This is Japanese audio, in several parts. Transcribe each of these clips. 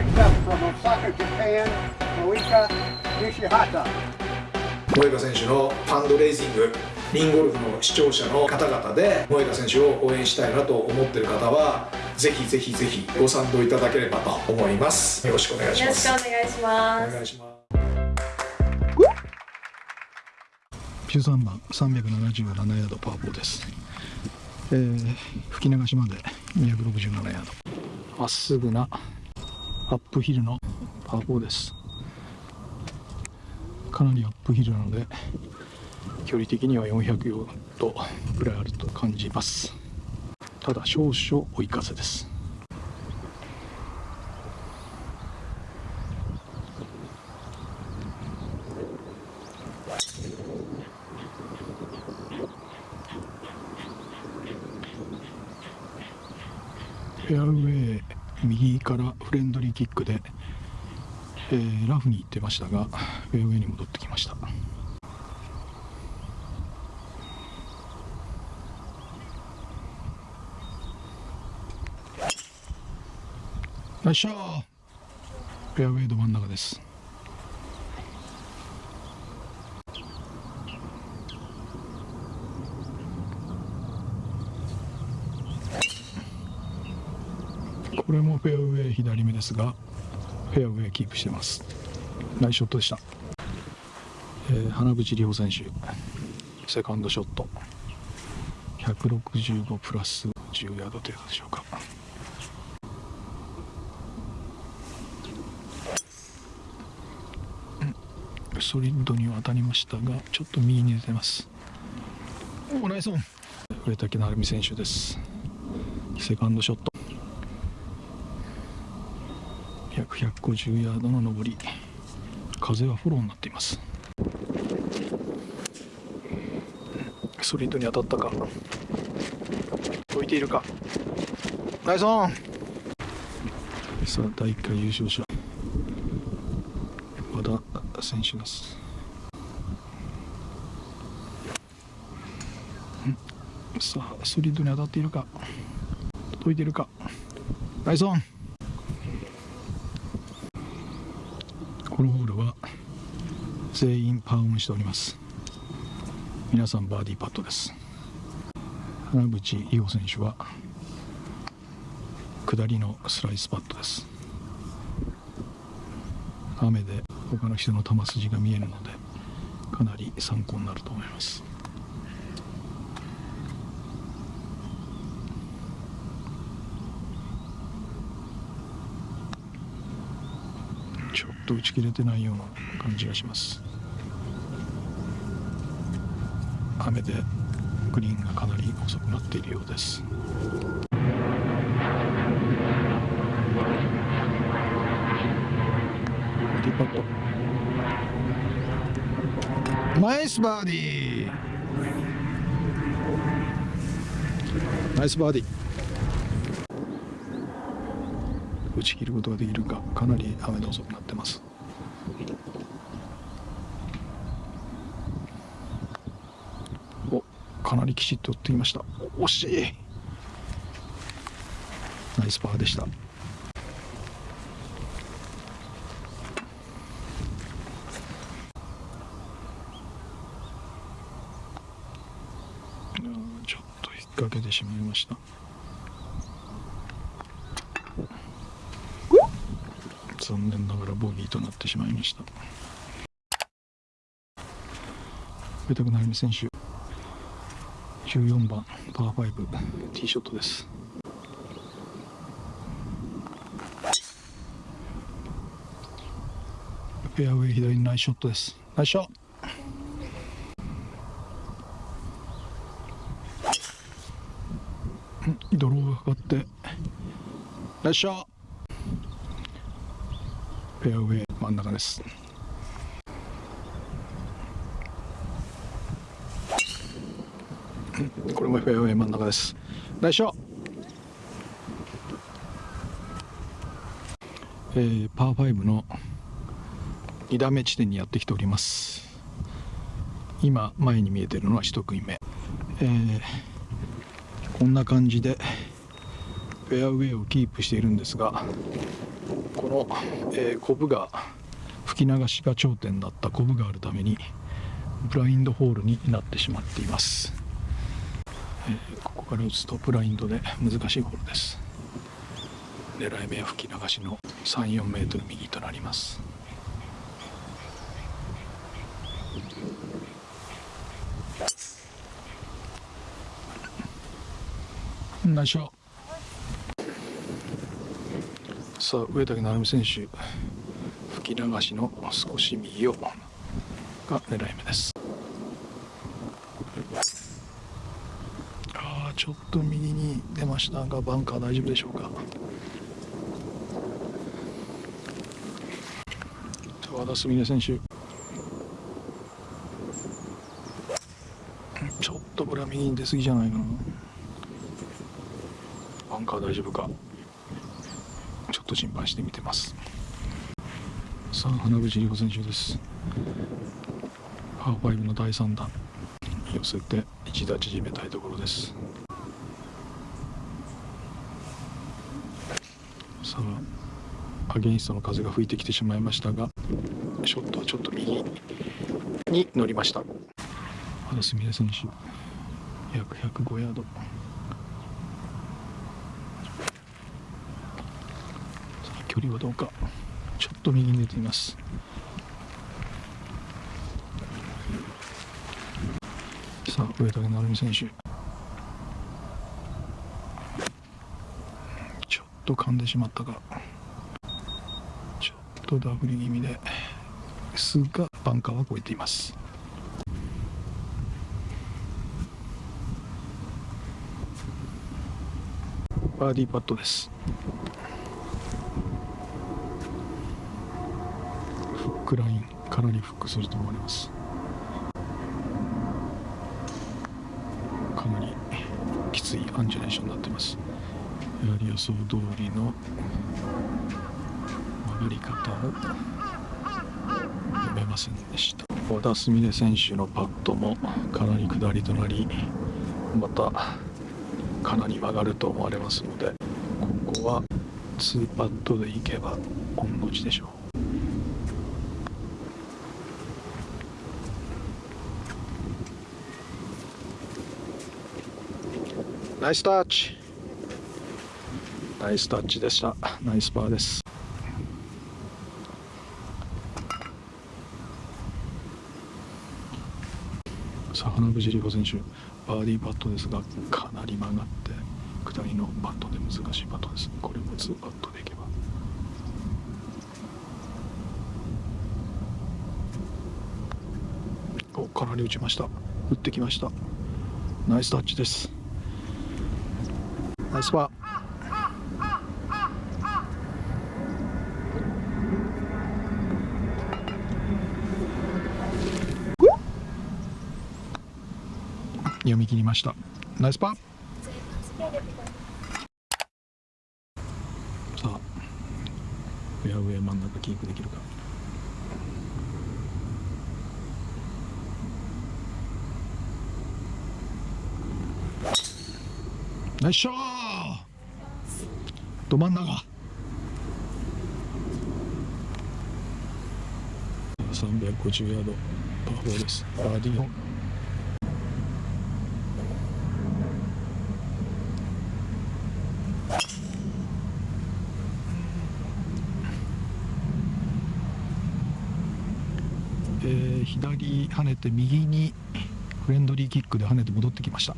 picked up from Osaka, Japan, Moika Nishihata. 萌歌選手のファンドレイジングリンゴルフの視聴者の方々で萌歌選手を応援したいなと思っている方はぜひぜひぜひご賛同いただければと思います。よろしくお願いしよろしますくお願いします。お願いします13番377ヤードパー4です、えー、吹き流しまで267ヤード。まっすぐなアップヒルのパー4です。かなりアップヒルなので距離的には400ヤードぐらいあると感じます。ただ少々追い風です。フェアウェイ右からフレンドリーキックで、えーラフに行ってましたがフェアウェイに戻ってきました。よいしょ。フェアウェイど真ん中です。これもフェアウェイ左目ですがフェアウェイキープしてます。ナイスショットでした、えー花淵里穂選手セカンドショット。165プラス10ヤード程度でしょうか。ソリッドには当たりましたがちょっと右に出てます。おナイスオン。上竹成美選手です。セカンドショット約150ヤードの上り風はフォローになっています。ソリッドに当たったか。置いているか。ナイスオン。さあ第1回優勝者。和田選手です。さあソリッドに当たっているか。届いているか。ナイスオン。このホールは全員パーオンしております。皆さんバーディーパットです。花淵里穂選手は下りのスライスパットです。雨で他の人の球筋が見えるのでかなり参考になると思いますちょっと打ち切れてないような感じがします。雨でグリーンがかなり遅くなっているようです。ティーパット。ナイスバーディー。ナイスバーディー。打ち切ることができるかかなり雨で遅くなってます。おかなりきちっと打ってきました。惜しい。ナイスパーでした。ちょっと引っ掛けてしまいました。残念ながらボギーとなってしまいました。上田成美選手14番パー5ティーショットです。フェアウェイ左にナイスショットです。ナイスショット。ドローがかかってナイスショット。フェアウェイ真ん中です。これもフェアウェイ真ん中です。ナイスショット。えーパー5の2打目地点にやってきております。今前に見えてるのは1組目、えーこんな感じでフェアウェイをキープしているんですがこの、えー、コブが吹き流しが頂点だったコブがあるためにブラインドホールになってしまっています、えー、ここから打つとブラインドで難しいホールです。狙い目は吹き流しの34メートル右となります。ナイスショさあ上竹成美選手吹き流しの少し右をが狙い目です。ああちょっと右に出ましたがバンカー大丈夫でしょうか。和田純音選手。ちょっとこれは右に出過ぎじゃないかなバンカー大丈夫か。と心配して見てます。さあ花口里穂選手です。パー5の第3弾。寄せて一打縮めたいところです。さあアゲインストの風が吹いてきてしまいましたがショットはちょっと右に乗りました。原すみれ選手約105ヤード。距離はどうか。ちょっと右に出ています。さあ上竹成美選手。ちょっと噛んでしまったか。ちょっとダフり気味で。すがバンカーは越えています。バーディーパットですフックラインかなりフックすると思われます。かなりきついアンジュレーションになってます。やはり予想通りの曲がり方を読めませんでした。和田純音選手のパットもかなり下りとなりまたかなり曲がると思われますのでここは2パットでいけば御の字でしょう。ナイスタッチナイスタッチでした。ナイスパーです。さあ花藤里子選手バーディーパットですがかなり曲がって下りのパットで難しいパットです。これも2パットでいけば。おかなり打ちました。打ってきました。ナイスタッチです。ナイスパー読み切りましたナイスパーさあフェアウェイ真ん中キープできるかナイスショーど真ん中。350ヤードパー4です。バーディーンえー、左跳ねて右にフレンドリーキックで跳ねて戻ってきました。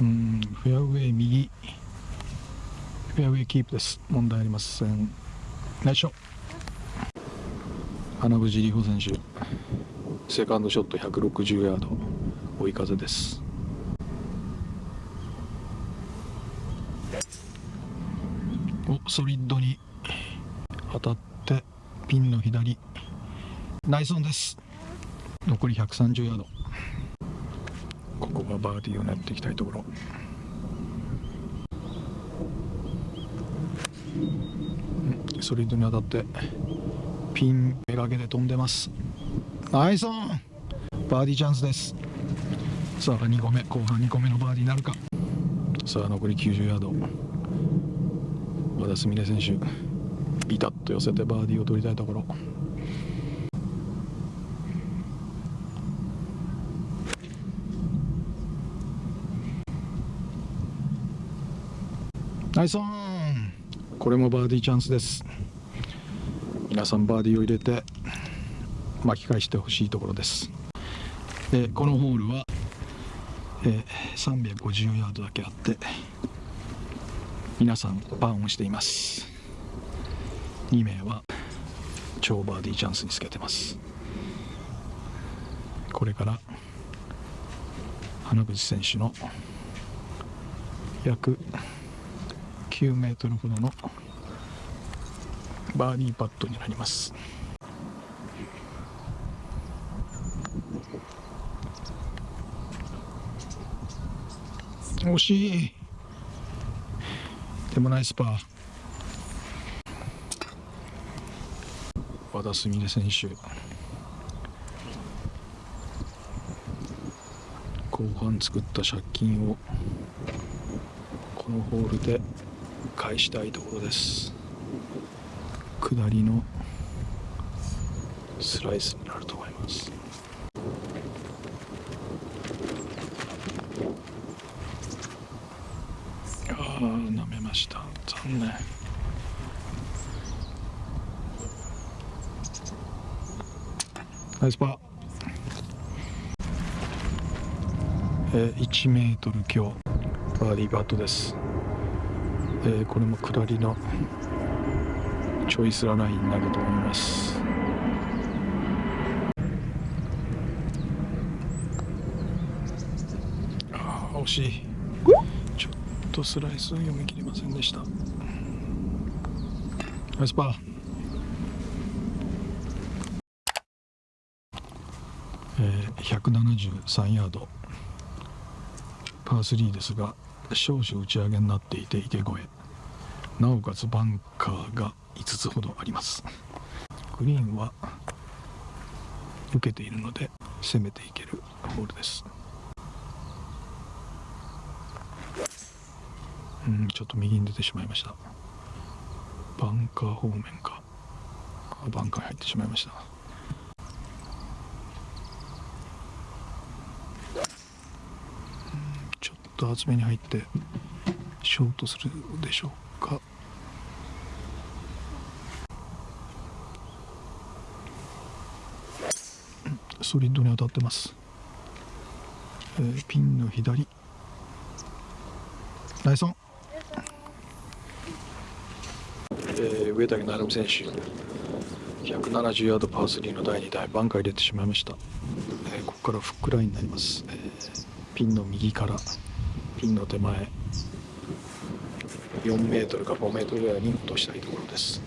うん。フェアウェイ右。フェアウェイキープです。問題ありません。ナイスショ花藤里穂選手。セカンドショット160ヤード。追い風です。おソリッドに当たってピンの左。ナイスオンです。残り130ヤード。ここがバーディーを狙っていきたいところ。ソリッドに当たってピンめがけて飛んでます。ナイスオン。バーディーチャンスです。さあ2個目後半2個目のバーディーなるか。さあ残り90ヤード。和田すみれ選手ビタッと寄せてバーディーを取りたいところ。ナイスオン。これもバーディーチャンスです。皆さんバーディーを入れて巻き返してほしいところです。でこのホールは、えー350ヤードだけあって皆さんパンをしています。2名は超バーディーチャンスにつけてます。これから花口選手の約9メートルほどのバーディーパットになります。惜しい。でもナイスパー。和田すみれ選手。後半作った借金をこのホールで返したいところです。下りのスライスになると思います。ああ舐めました。残念。ナイスパー。えー、1メートル強。バーディーパットです、えーこれも下りのチョイスララインになると思います。ああ惜しい。ちょっとスライス読み切りませんでした。ナイスパー。えー173ヤード。パー3ですが少々打ち上げになっていて池越え。なおかつバンカーが5つほどあります。グリーンは受けているので攻めていけるホールです。うんちょっと右に出てしまいました。バンカー方面か。バンカーに入ってしまいましたちょっと厚めに入ってショートするでしょうか？ソリッドに当たってます、えーピンの左。ナイスオン、えー上竹成美選手。170ヤードパー3の第2台。バンカー入れてしまいました、えーここからフックラインになります、えーピンの右から。ピンの手前。4メートルか5メートルぐらいに落としたいところです。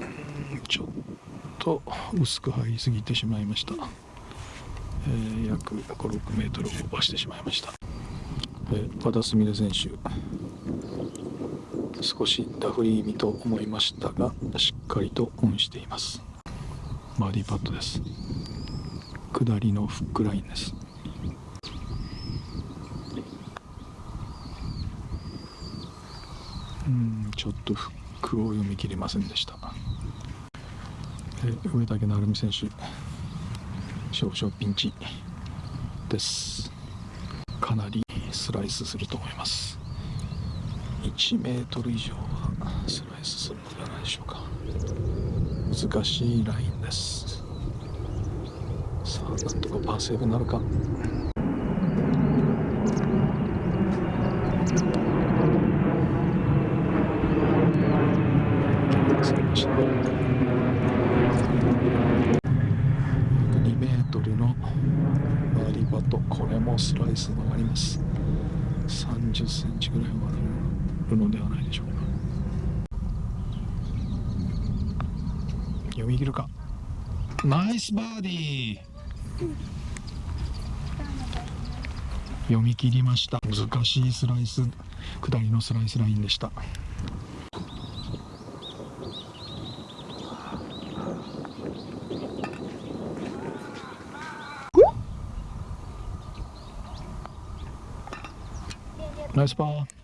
うんちょっと薄く入りすぎてしまいました、えー約56メートルオーバーしてしまいました、えー和田すみれ選手。少しダフり気味と思いましたがしっかりとオンしています。バーディーパットです下りのフックラインですうんちょっとフックを読み切れませんでした。え上竹成美選手少々ピンチです。かなりスライスすると思います。1メートル以上はスライスするのではないでしょうか。難しいラインです。なんとかパーセーブなるか。2メートルのバーディーパットこれもスライス曲がります。30センチぐらい曲がるのではないでしょうか。読み切るか。ナイスバーディー。読み切りました。難しいスライス。下りのスライスラインでした。ナイスパー。